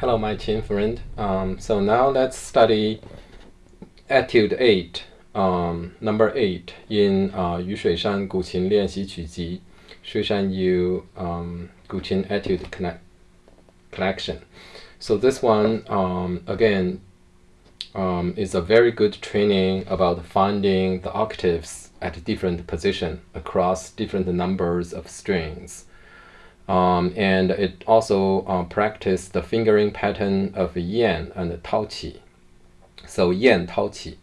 Hello my qin friend. Um, so now let's study etude 8, um, number 8 in uh, Yu Shuishan Guqin Lianxi Ji, Shuishan Yu um, Guqin Etude Collection. So this one, um, again, um, is a very good training about finding the octaves at different position across different numbers of strings. Um, and it also uh, practiced the fingering pattern of Yan and Taoqi. So Yan Taoqi.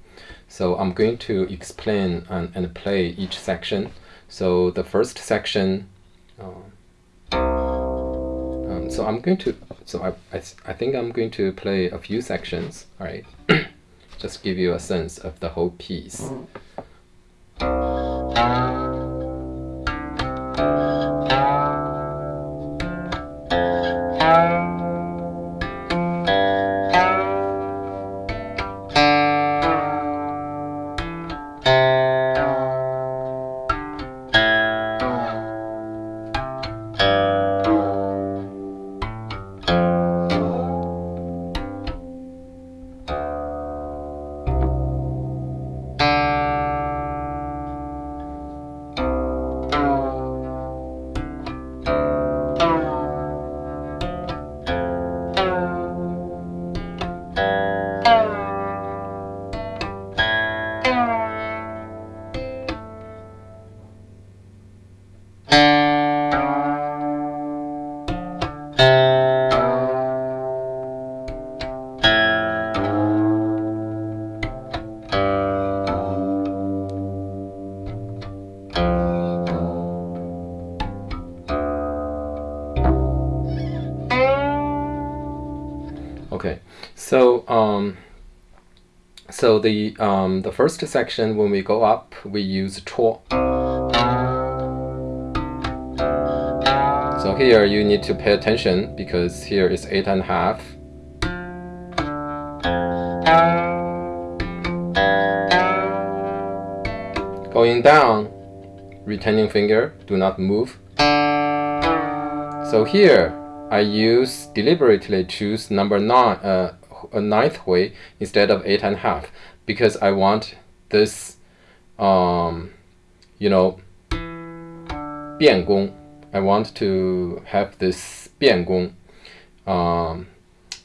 So I'm going to explain and, and play each section. So the first section, uh, um, so I'm going to, so I, I, I think I'm going to play a few sections, all right? Just give you a sense of the whole piece. So um, so the um, the first section when we go up, we use chuo. So here you need to pay attention because here is eight and a half. Going down, retaining finger, do not move. So here I use deliberately choose number nine, uh, a ninth way instead of eight and a half because I want this, um, you know, 变宫. I want to have this 变宫. Um,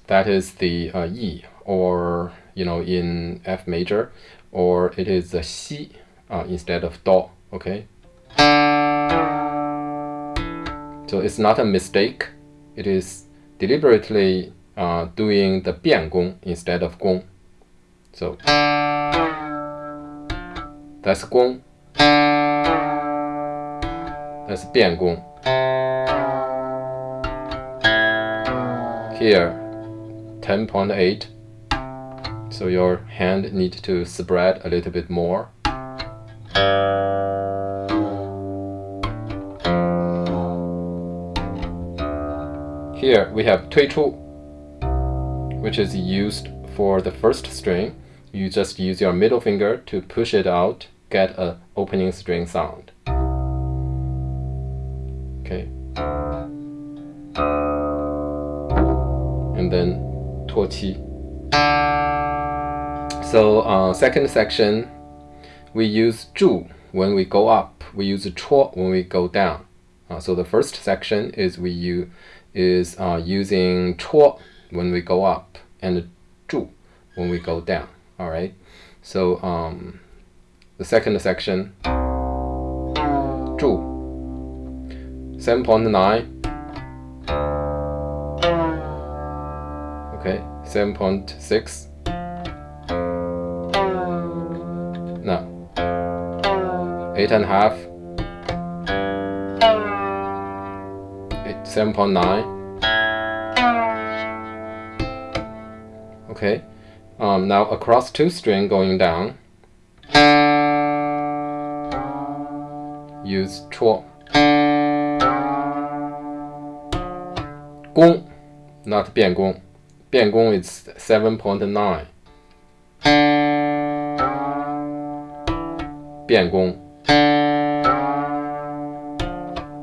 that is the uh, E or, you know, in F major or it is a xi uh, instead of do, okay? So it's not a mistake. It is deliberately uh, doing the 变宫 instead of gong. So that's gong. that's 变宫. Here 10.8, so your hand need to spread a little bit more. Here we have 推出 which is used for the first string, you just use your middle finger to push it out, get an opening string sound. Okay. And then tuo qi. So uh, second section, we use zhu when we go up, we use chuo when we go down. Uh, so the first section is we use is uh, using chuo when we go up and 注 when we go down. All right. So um, the second section 注7.9 okay 7.6 now eight and a half. 7.9 Okay. Um, now across two string going down. Use chuo. Gong, not biangong. Biangong is 7.9. Biangong.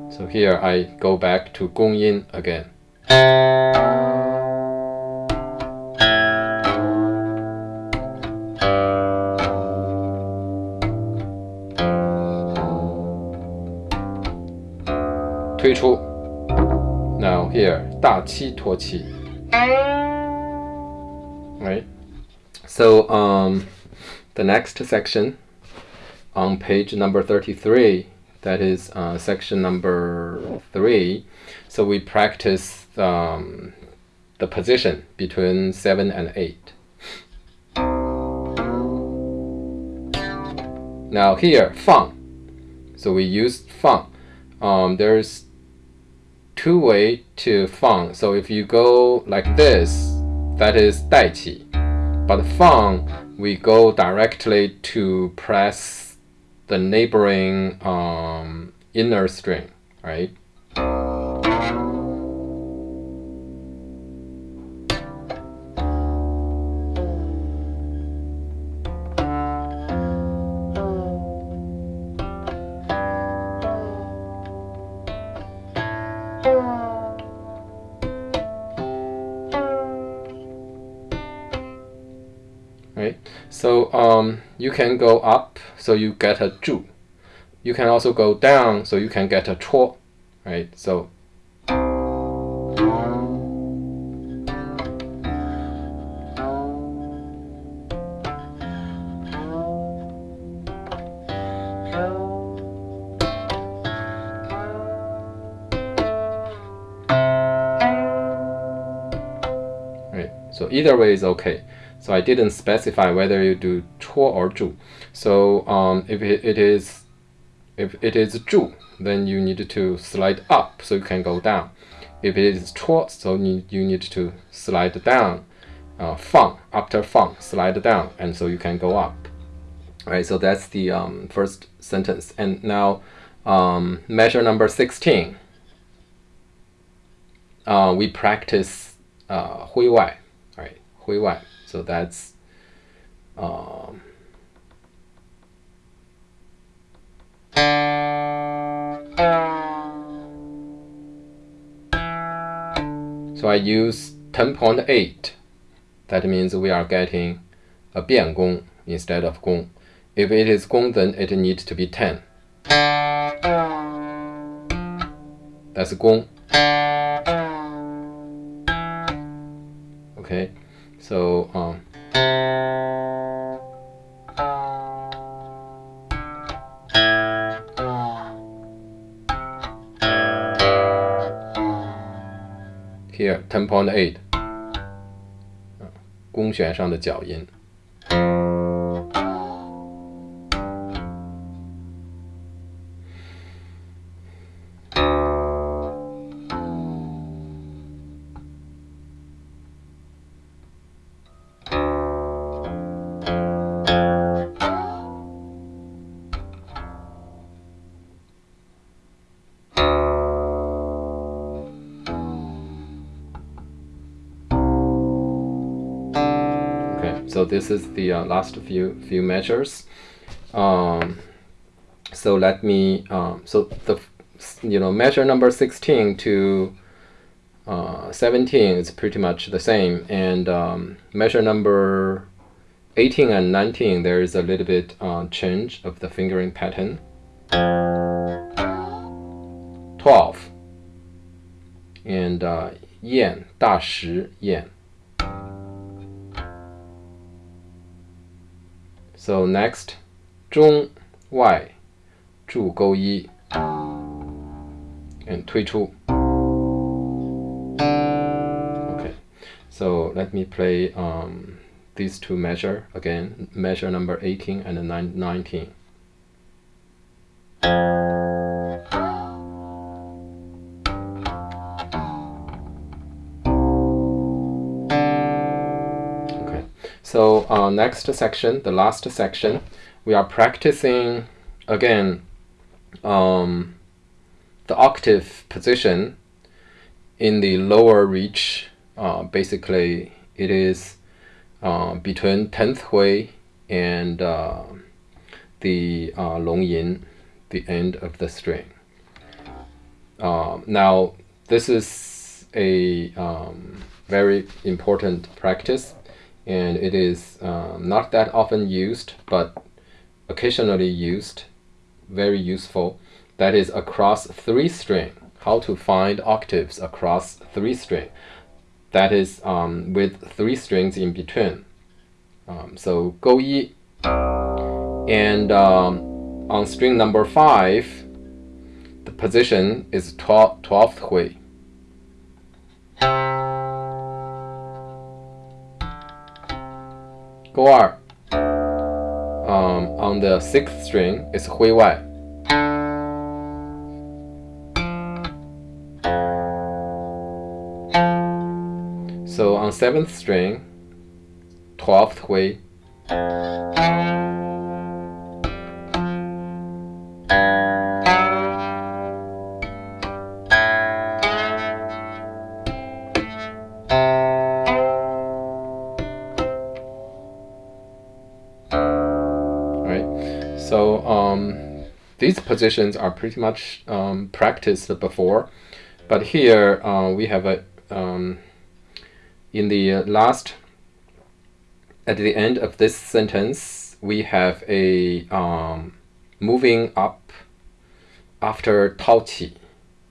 So here I go back to gong yin again. 推出。Now here 大七托七。Right. So um, the next section on page number 33, that is uh, section number three. So we practice um, the position between seven and eight. Now here, fang. So we use fang. Um, there's two way to fang. So if you go like this, that is 带起. But fang, we go directly to press the neighboring um, inner string, right? Um, you can go up, so you get a 住. You can also go down, so you can get a 戳, right? So right? So either way is okay. So I didn't specify whether you do chuo or zhu. So um, if it is if it is zhu, then you need to slide up so you can go down. If it is chuo, so you need to slide down. Uh, fang after fang, slide down, and so you can go up. All right. So that's the um, first sentence. And now um, measure number sixteen. Uh, we practice uh, 徽外, all right? 徽外. So that's um, so I use 10.8. That means we are getting a 变宫 instead of gong. If it is gong then it needs to be 10. That's gong. Okay. So um, here ten point eight，弓弦上的脚音。 so this is the uh, last few few measures. Um, so let me um, so the you know measure number 16 to uh, 17 is pretty much the same. And um, measure number 18 and 19 there is a little bit uh, change of the fingering pattern. 12 and uh, da shi yan So next, 中外柱钩一 and 推出. Okay, so let me play um, these two measure again, measure number 18 and 19. So uh, next section, the last section, we are practicing again um, the octave position in the lower reach. Uh, basically, it is uh, between 10th hui and uh, the uh, long yin, the end of the string. Um, now, this is a um, very important practice and it is um, not that often used but occasionally used very useful that is across three string how to find octaves across three string. That is um, with three strings in between. Um, so go yi, and um, on string number five, the position is 12th 12th hui. Go R. Um, on the sixth string is hui wai. So on seventh string, twelfth hui. Um, these positions are pretty much um, practiced before, but here uh, we have a um, in the last at the end of this sentence we have a um, moving up after Tao Qi.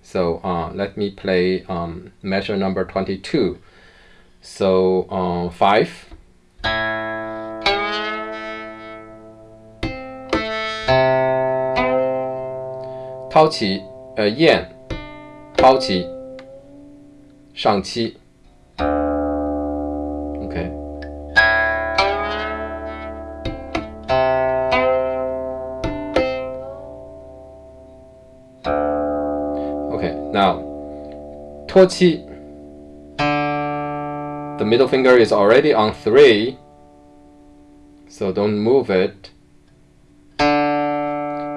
So uh, let me play um, measure number 22. So uh, 5掏起，呃，燕，抛起，上期，OK。Okay, now, 托七 the middle finger is already on 3, so don't move it.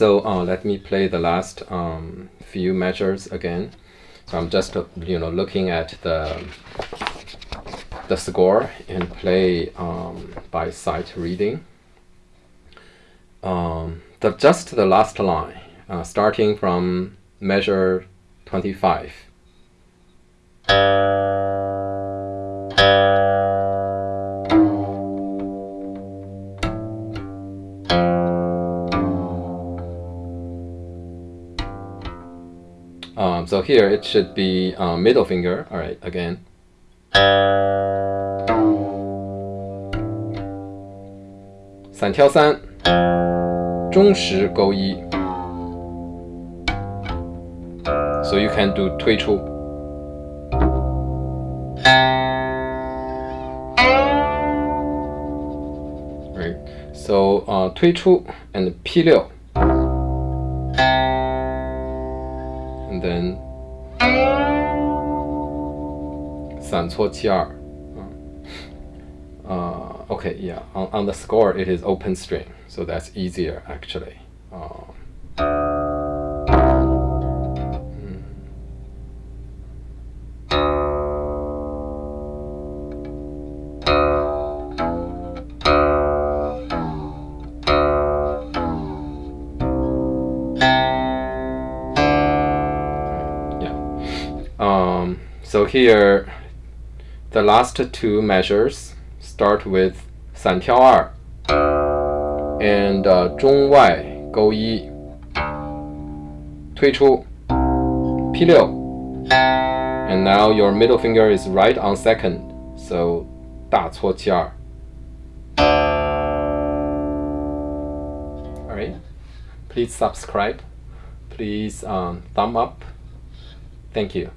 So uh, let me play the last um, few measures again. So I'm just uh, you know looking at the the score and play um, by sight reading. Um, the just the last line, uh, starting from measure 25. Um, so here it should be um, middle finger. All right, again. San Tiao San. Zhong Shi Yi. So you can do Tui Chu. Right. So uh, Tui Chu and P6. 散错七二 uh, okay yeah on, on the score it is open string so that's easier actually uh, So here, the last two measures start with 散跳二 and uh, 中外勾一推出 P 六 and now your middle finger is right on second so 大错七二 Alright, please subscribe, please um, thumb up, thank you.